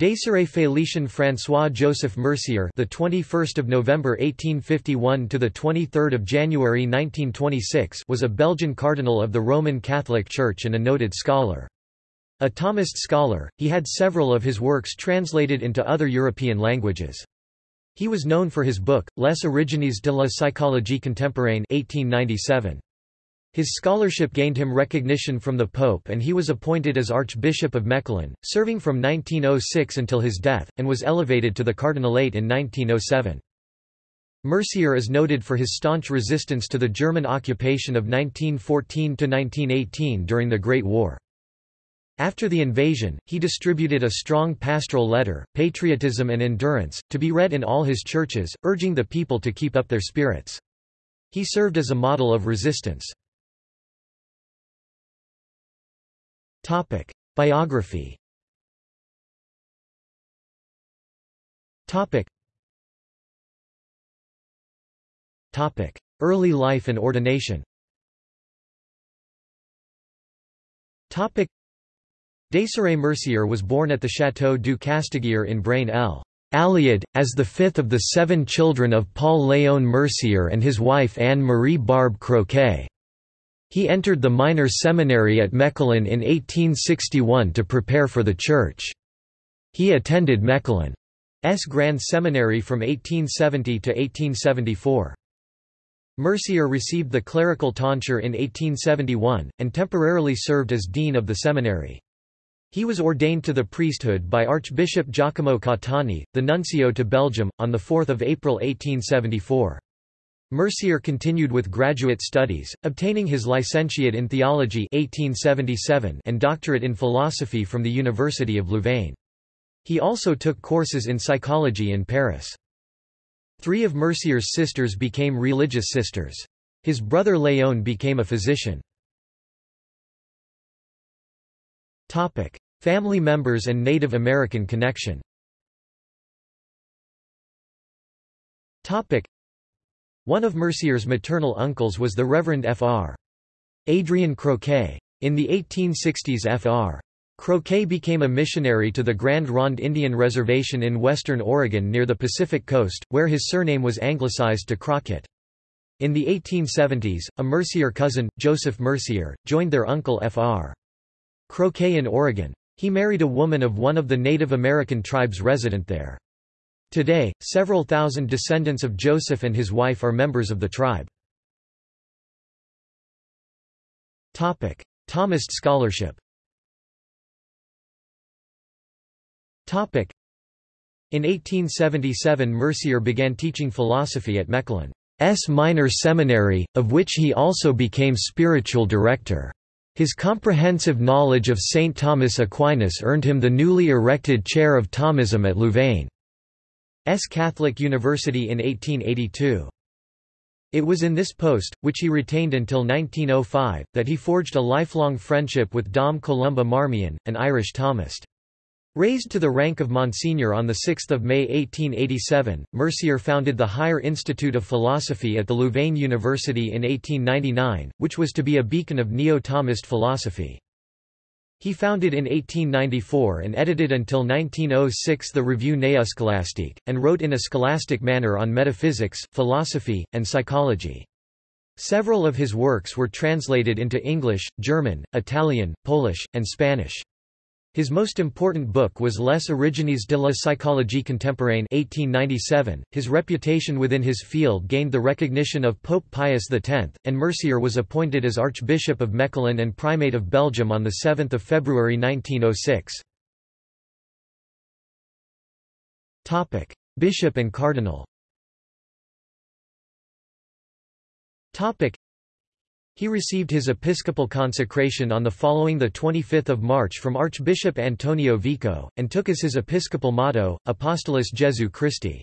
Désiré Félicien François Joseph Mercier, the 21st of November 1851 to the 23rd of January 1926, was a Belgian cardinal of the Roman Catholic Church and a noted scholar. A Thomist scholar, he had several of his works translated into other European languages. He was known for his book Les Origines de la psychologie contemporaine 1897. His scholarship gained him recognition from the Pope and he was appointed as Archbishop of Mechelen, serving from 1906 until his death, and was elevated to the cardinalate in 1907. Mercier is noted for his staunch resistance to the German occupation of 1914–1918 during the Great War. After the invasion, he distributed a strong pastoral letter, Patriotism and Endurance, to be read in all his churches, urging the people to keep up their spirits. He served as a model of resistance. Topic: Biography. Topic. Topic: Early life and ordination. Topic: Désiré Mercier was born at the Château du Castegier in Braine l'Alleud, as the fifth of the seven children of Paul Léon Mercier and his wife Anne-Marie Barbe Croquet. He entered the minor seminary at Mechelen in 1861 to prepare for the church. He attended Mechelen's Grand Seminary from 1870 to 1874. Mercier received the clerical tonsure in 1871, and temporarily served as dean of the seminary. He was ordained to the priesthood by Archbishop Giacomo Cattani, the nuncio to Belgium, on 4 April 1874. Mercier continued with graduate studies, obtaining his licentiate in theology 1877 and doctorate in philosophy from the University of Louvain. He also took courses in psychology in Paris. Three of Mercier's sisters became religious sisters. His brother Léon became a physician. Family members and Native American connection one of Mercier's maternal uncles was the Reverend Fr. Adrian Croquet. In the 1860s Fr. Croquet became a missionary to the Grand Ronde Indian Reservation in western Oregon near the Pacific coast, where his surname was anglicized to Crockett. In the 1870s, a Mercier cousin, Joseph Mercier, joined their uncle Fr. Croquet in Oregon. He married a woman of one of the Native American tribes resident there. Today, several thousand descendants of Joseph and his wife are members of the tribe. Thomist scholarship in 1877 Mercier began teaching philosophy at Mechelen's minor seminary, of which he also became spiritual director. His comprehensive knowledge of St. Thomas Aquinas earned him the newly erected chair of Thomism at Louvain. S. Catholic University in 1882. It was in this post, which he retained until 1905, that he forged a lifelong friendship with Dom Columba Marmion, an Irish Thomist. Raised to the rank of Monsignor on 6 May 1887, Mercier founded the Higher Institute of Philosophy at the Louvain University in 1899, which was to be a beacon of Neo-Thomist philosophy. He founded in 1894 and edited until 1906 the Revue Néoscolastique, and wrote in a scholastic manner on metaphysics, philosophy, and psychology. Several of his works were translated into English, German, Italian, Polish, and Spanish. His most important book was Les Origines de la psychologie contemporaine 1897. .His reputation within his field gained the recognition of Pope Pius X, and Mercier was appointed as Archbishop of Mechelen and Primate of Belgium on 7 February 1906. Bishop and Cardinal he received his episcopal consecration on the following 25 March from Archbishop Antonio Vico, and took as his episcopal motto, Apostolus Jesu Christi.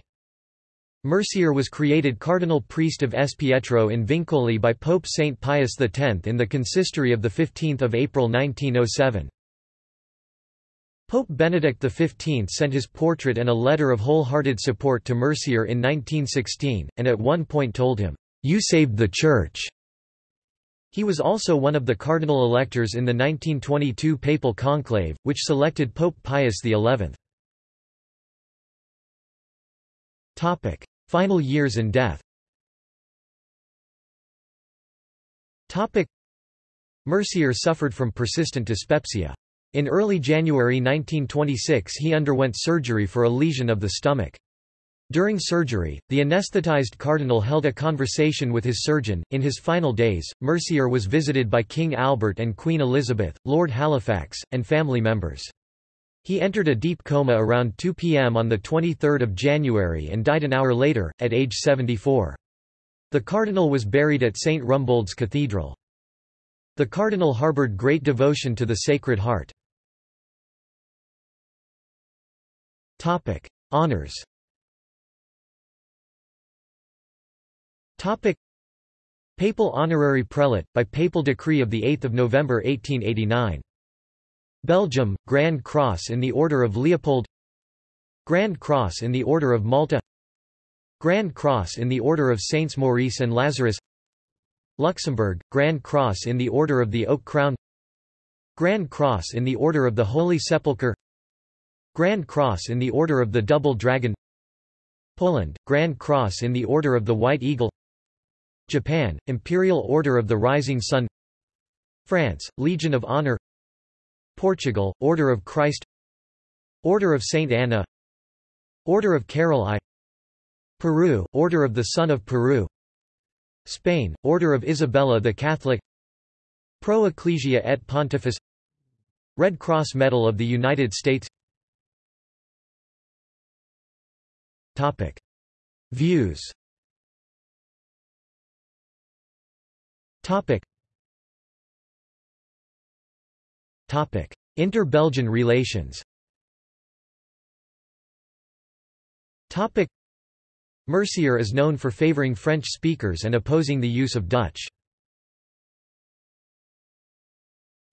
Mercier was created cardinal priest of S. Pietro in Vincoli by Pope St. Pius X in the consistory of 15 April 1907. Pope Benedict XV sent his portrait and a letter of wholehearted support to Mercier in 1916, and at one point told him, "'You saved the Church'". He was also one of the cardinal electors in the 1922 papal conclave, which selected Pope Pius XI. Topic: Final years and death. Topic: Mercier suffered from persistent dyspepsia. In early January 1926 he underwent surgery for a lesion of the stomach. During surgery, the anesthetized cardinal held a conversation with his surgeon. In his final days, Mercier was visited by King Albert and Queen Elizabeth, Lord Halifax, and family members. He entered a deep coma around 2 p.m. on 23 January and died an hour later, at age 74. The cardinal was buried at St. Rumbold's Cathedral. The cardinal harbored great devotion to the Sacred Heart. Honours Topic. Papal honorary prelate, by papal decree of 8 November 1889. Belgium, Grand Cross in the Order of Leopold. Grand Cross in the Order of Malta. Grand Cross in the Order of Saints Maurice and Lazarus. Luxembourg, Grand Cross in the Order of the Oak Crown. Grand Cross in the Order of the Holy Sepulchre. Grand Cross in the Order of the Double Dragon. Poland, Grand Cross in the Order of the White Eagle Japan, Imperial Order of the Rising Sun France, Legion of Honor Portugal, Order of Christ Order of Saint Anna Order of Carol I Peru, Order of the Sun of Peru Spain, Order of Isabella the Catholic Pro Ecclesia et Pontifex Red Cross Medal of the United States Topic. Views Topic. Topic. Inter-Belgian relations Topic. Mercier is known for favoring French speakers and opposing the use of Dutch.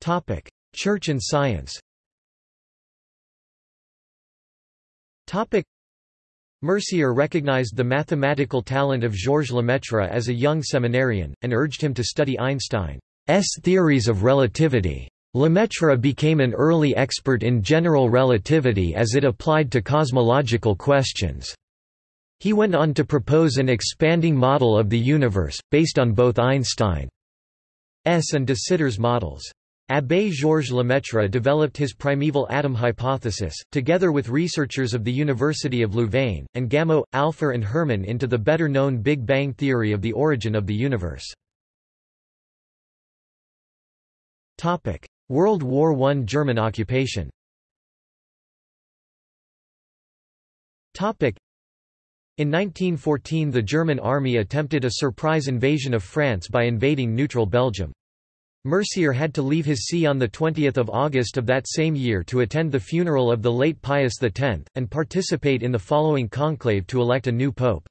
Topic. Church and science Topic. Mercier recognized the mathematical talent of Georges Lemaitre as a young seminarian, and urged him to study Einstein's theories of relativity. Lemaitre became an early expert in general relativity as it applied to cosmological questions. He went on to propose an expanding model of the universe, based on both Einstein's and de Sitter's models. Abbé Georges Lemaitre developed his primeval atom hypothesis, together with researchers of the University of Louvain, and Gamow, Alpher and Herman into the better-known Big Bang theory of the origin of the universe. World War I German occupation in 1914 the German army attempted a surprise invasion of France by invading neutral Belgium. Mercier had to leave his see on 20 August of that same year to attend the funeral of the late Pius X, and participate in the following conclave to elect a new pope.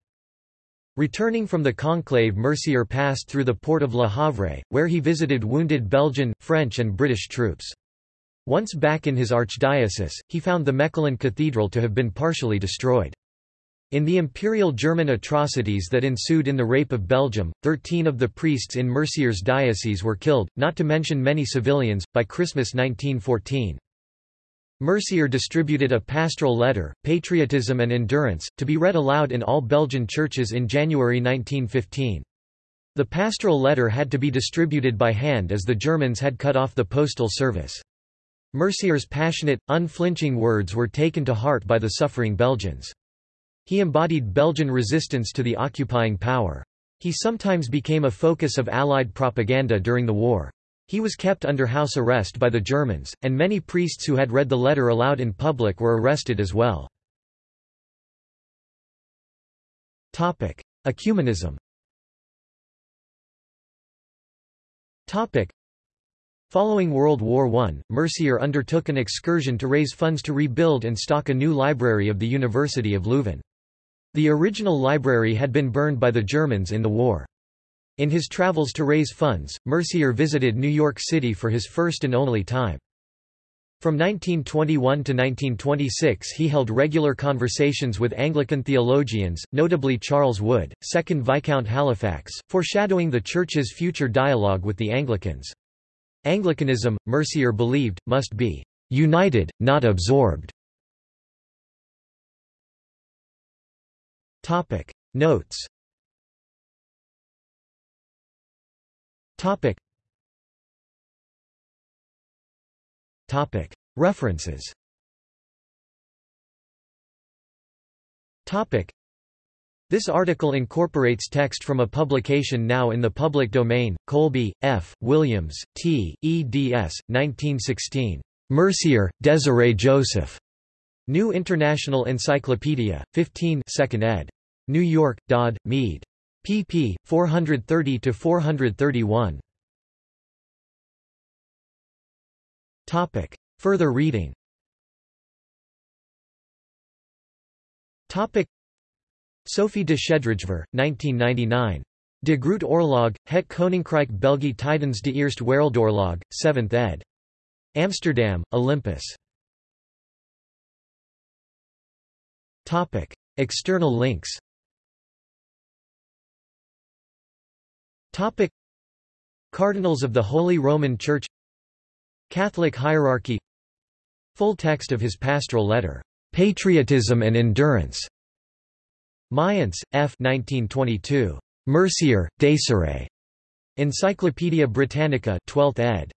Returning from the conclave Mercier passed through the port of Le Havre, where he visited wounded Belgian, French and British troops. Once back in his archdiocese, he found the Mechelen Cathedral to have been partially destroyed. In the Imperial German atrocities that ensued in the Rape of Belgium, 13 of the priests in Mercier's diocese were killed, not to mention many civilians, by Christmas 1914. Mercier distributed a pastoral letter, Patriotism and Endurance, to be read aloud in all Belgian churches in January 1915. The pastoral letter had to be distributed by hand as the Germans had cut off the postal service. Mercier's passionate, unflinching words were taken to heart by the suffering Belgians. He embodied Belgian resistance to the occupying power. He sometimes became a focus of Allied propaganda during the war. He was kept under house arrest by the Germans, and many priests who had read the letter aloud in public were arrested as well. Ecumenism Following World War I, Mercier undertook an excursion to raise funds to rebuild and stock a new library of the University of Leuven. The original library had been burned by the Germans in the war. In his travels to raise funds, Mercier visited New York City for his first and only time. From 1921 to 1926 he held regular conversations with Anglican theologians, notably Charles Wood, 2nd Viscount Halifax, foreshadowing the Church's future dialogue with the Anglicans. Anglicanism, Mercier believed, must be united, not absorbed. Topic Notes Topic Topic References Topic this article incorporates text from a publication now in the public domain, Colby, F., Williams, T., eds. 1916. Mercier, Desiree Joseph. New International Encyclopedia, 15 2nd ed. New York, Dodd, Mead. pp. 430–431. Further reading Topic. Sophie de Schaepdrijver, 1999. De Groot Oorlog, Het Koninkrijk België tijdens de Eerste Wereldoorlog, 7th ed. Amsterdam, Olympus. Topic. External links Topic. Cardinals of the Holy Roman Church Catholic hierarchy Full text of his pastoral letter, "'Patriotism and Endurance' Mayence, F. 1922. Mercier, Desiree. Encyclopædia Britannica 12th ed.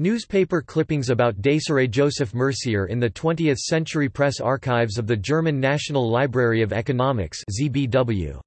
Newspaper clippings about Desiree Joseph Mercier in the 20th Century Press Archives of the German National Library of Economics ZBW.